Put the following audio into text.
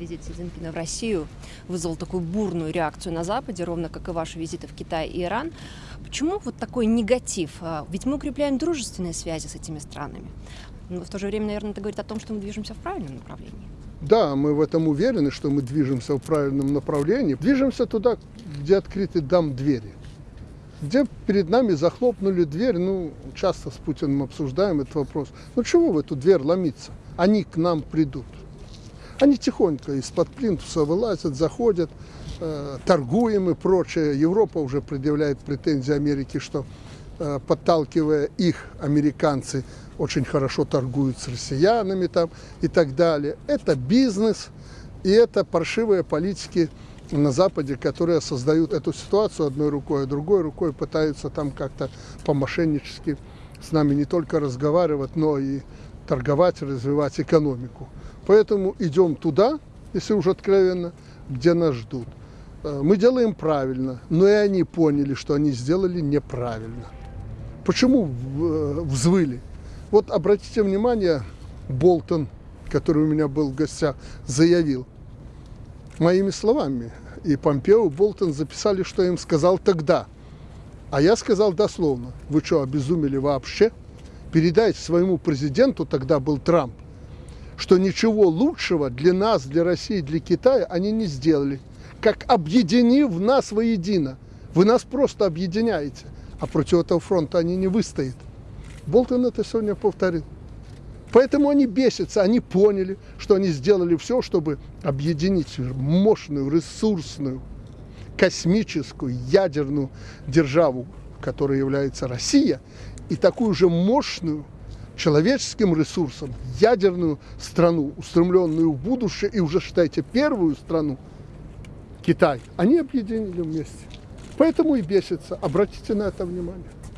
Визит Си Цзиньпина в Россию вызвал такую бурную реакцию на Западе, ровно как и ваши визиты в Китай и Иран. Почему вот такой негатив? А, Ведь мы укрепляем дружественные связи с этими странами. Но в то же время, наверное, это говорит о том, что мы движемся в правильном направлении. Да, мы в этом уверены, что мы движемся в правильном направлении. Движемся туда, где открыты дам двери. Где перед нами захлопнули дверь, ну, часто с Путиным обсуждаем этот вопрос. Ну, чего в эту дверь ломиться? Они к нам придут. Они тихонько из-под плинтуса вылазят, заходят, э, торгуем и прочее. Европа уже предъявляет претензии Америке, что э, подталкивая их, американцы очень хорошо торгуют с россиянами там и так далее. Это бизнес и это паршивые политики на Западе, которые создают эту ситуацию одной рукой, а другой рукой пытаются там как-то по-мошеннически с нами не только разговаривать, но и торговать, развивать экономику. Поэтому идем туда, если уже откровенно, где нас ждут. Э, Мы делаем правильно, но и они поняли, что они сделали неправильно. Почему э, взвыли? Вот обратите внимание, Болтон, который у меня был в гостях, заявил моими словами. И Помпео, и Болтон записали, что я им сказал тогда. А я сказал дословно, вы что, обезумели вообще? Передайте своему президенту, тогда был Трамп, что ничего лучшего для нас, для России, для Китая они не сделали. Как объединив нас воедино. Вы нас просто объединяете, а против этого фронта они не выстоят. Болтон это сегодня повторил. Поэтому они бесятся, они поняли, что они сделали все, чтобы объединить мощную, ресурсную, космическую, ядерную державу, которая является Россия, и такую же мощную человеческим ресурсом ядерную страну, устремленную в будущее, и уже, считайте, первую страну, Китай, они объединили вместе. Поэтому и бесятся. Обратите на это внимание.